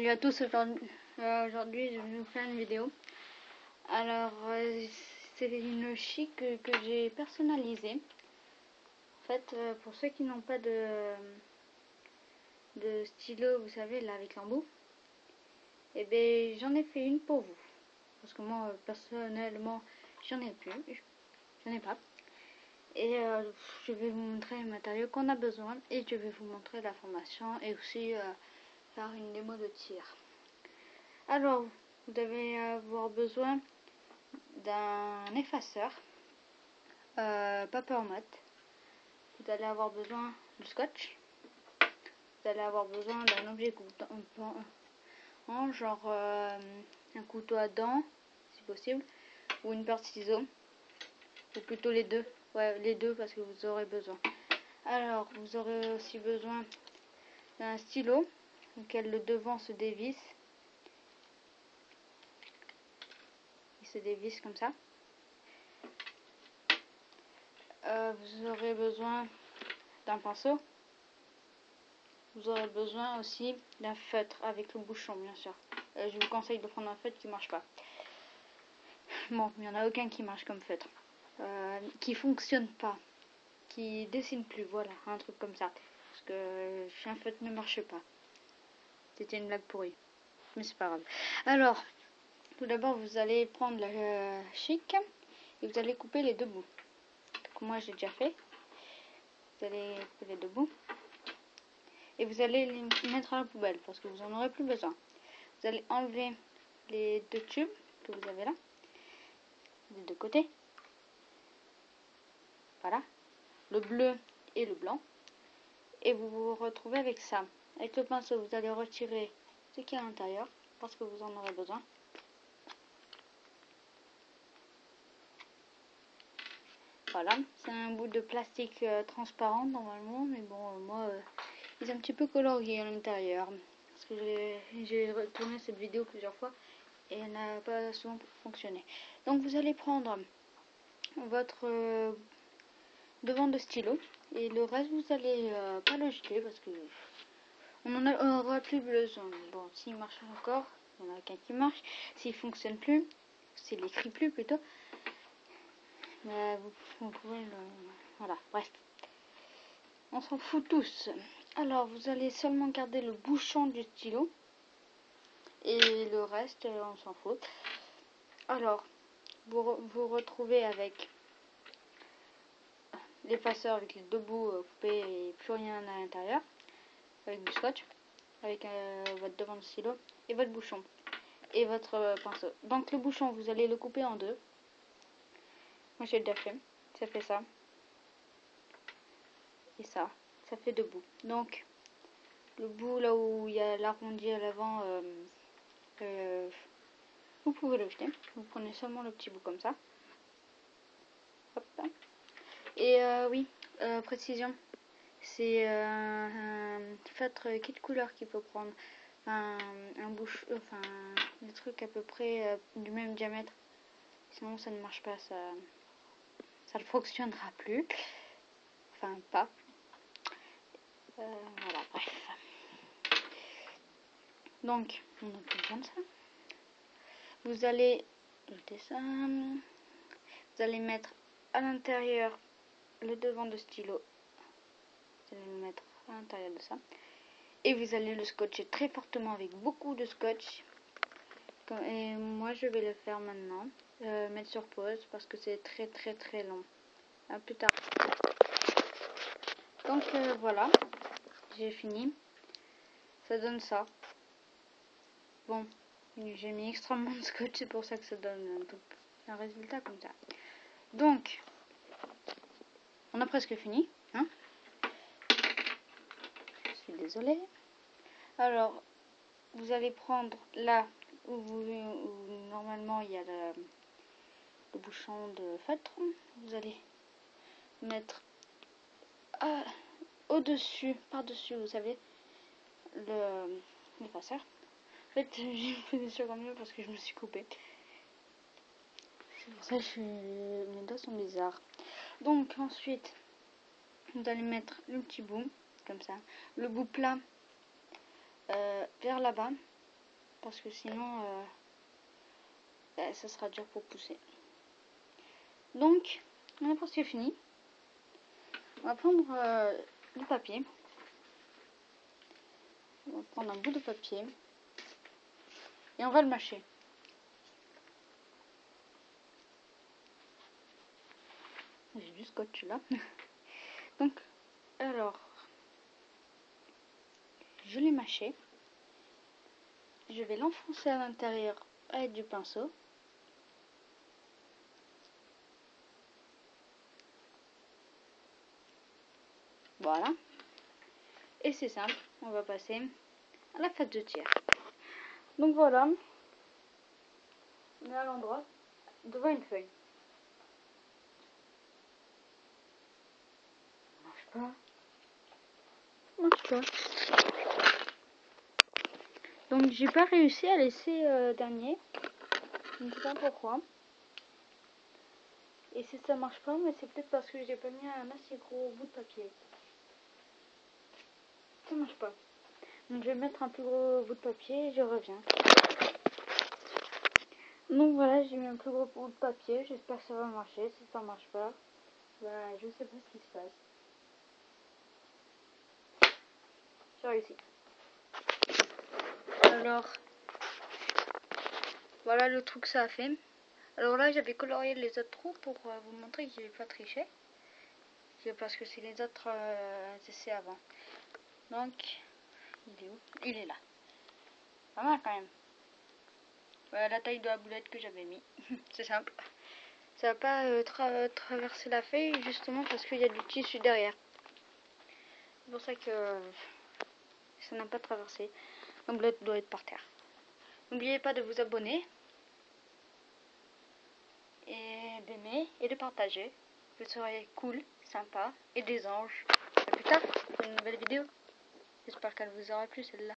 Salut à tous, aujourd'hui je vais vous faire une vidéo. Alors, euh, c'est une chic que, j'ai personnalisée. En fait, euh, pour ceux qui n'ont pas de, de stylo, vous savez, là avec l'embout, et eh bien j'en ai fait une pour vous. Parce que moi, personnellement, j'en ai plus, j'en ai pas. Et euh, je vais vous montrer les matériaux qu'on a besoin et je vais vous montrer la formation et aussi une démo de tir. Alors, vous devez avoir besoin d'un effaceur, euh, paper mat. Vous allez avoir besoin du scotch. Vous allez avoir besoin d'un objet en genre euh, un couteau à dents, si possible, ou une paire de ciseaux, ou plutôt les deux. Ouais, les deux parce que vous aurez besoin. Alors, vous aurez aussi besoin d'un stylo le devant se dévisse. Il se dévisse comme ça. Euh, vous aurez besoin d'un pinceau. Vous aurez besoin aussi d'un feutre avec le bouchon, bien sûr. Euh, je vous conseille de prendre un feutre qui marche pas. Bon, il n'y en a aucun qui marche comme feutre. Euh, qui fonctionne pas. Qui dessine plus, voilà, un truc comme ça. Parce que un feutre ne marche pas. C'était une blague pourrie. Mais c'est pas grave. Alors, tout d'abord, vous allez prendre la euh, chic et vous allez couper les deux bouts. Moi, j'ai déjà fait. Vous allez couper les deux bouts. Et vous allez les mettre à la poubelle parce que vous en aurez plus besoin. Vous allez enlever les deux tubes que vous avez là. Des deux côtés. Voilà. Le bleu et le blanc. Et vous vous retrouvez avec ça. Avec le pinceau, vous allez retirer ce qui est à l'intérieur parce que vous en aurez besoin. Voilà, c'est un bout de plastique euh, transparent normalement, mais bon, euh, moi, euh, il est un petit peu colorié à l'intérieur. Parce que j'ai retourné cette vidéo plusieurs fois et elle n'a pas souvent fonctionné. Donc vous allez prendre votre devant de stylo et le reste vous allez pas le jeter parce que on en aura plus besoin. Bon, s'il marche encore, il y en a qu'un qui marche. S'il fonctionne plus, s'il écrit plus plutôt, bah, vous, pouvez le... Voilà, bref. On s'en fout tous. Alors, vous allez seulement garder le bouchon du stylo. Et le reste, on s'en fout. Alors, vous vous retrouvez avec l'effaceur avec les deux bouts euh, coupés et plus rien à l'intérieur avec du scotch, avec euh, votre devant de stylo et votre bouchon et votre euh, pinceau. Donc le bouchon, vous allez le couper en deux. Moi j'ai déjà fait, ça fait ça. Et ça, ça fait deux bouts. Donc le bout là où il y a l'arrondi à l'avant, euh, vous pouvez le jeter. Vous prenez seulement le petit bout comme ça. Et oui, précision, c'est euh, un feutre kit couleur qu'il faut prendre? Un, un bouche, enfin, des à peu près euh, du même diamètre. Sinon, ça ne marche pas, ça, ne fonctionnera plus. Enfin, pas. Euh, voilà, bref. Donc, on plus besoin de ça. Vous allez jeter ça. Vous allez mettre à l'intérieur le devant de stylo allez le mettre à l'intérieur de ça. Et vous allez le scotcher très fortement avec beaucoup de scotch. Et moi je vais le faire maintenant. Euh, mettre sur pause parce que c'est très très très long. À plus tard. Donc euh, voilà, j'ai fini. Ça donne ça. Bon, j'ai mis extrêmement de scotch, c'est pour ça que ça donne un, un résultat comme ça. Donc, on a presque fini. Hein? Désolé. Alors, vous allez prendre là où, normalement il y a le, bouchon de feutre. Vous allez mettre ah, au-dessus, par-dessus, vous savez, le l'effaceur. En fait, j'ai fait des secondes mieux parce que je me suis coupé. C'est pour ça que mes doigts sont bizarres. Donc ensuite, vous allez mettre le petit bout comme ça. Le bout plat euh, vers là-bas parce que sinon euh, ben, ça sera dur pour pousser. Donc, on a presque fini. On va prendre euh, du papier. On va prendre un bout de papier et on va le mâcher. J'ai du scotch là. Donc, alors, je l'ai mâché. Je vais l'enfoncer à l'intérieur avec du pinceau. Voilà. Et c'est simple, on va passer à la fête de tir. Donc voilà, on est à l'endroit devant une feuille. marche pas. marche pas. Donc j'ai pas réussi à laisser euh, dernier. Je ne sais pas pourquoi. Et si ça marche pas, mais c'est peut-être parce que j'ai pas mis un assez gros bout de papier. Ça marche pas. Donc je vais mettre un plus gros bout de papier et je reviens. Donc voilà, j'ai mis un plus gros bout de papier. J'espère que ça va marcher. Si ça marche pas, bah, je sais pas ce qui se passe. J'ai réussi. Alors, voilà le truc que ça a fait. Alors là, j'avais colorié les autres trous pour euh, vous montrer que j'ai pas triché. Parce que c'est les autres euh, essais avant. Donc, il est où? Il est là. Pas mal quand même. Voilà la taille de la boulette que j'avais mis. c'est simple. Ça va pas euh, traverser la feuille justement parce qu'il y a du tissu derrière. C'est pour ça que ça n'a pas traversé. L'omelette doit être par terre. N'oubliez pas de vous abonner et d'aimer et de partager. Vous serez cool, sympa et des anges. A plus tard pour une nouvelle vidéo. J'espère qu'elle vous aura plu celle-là.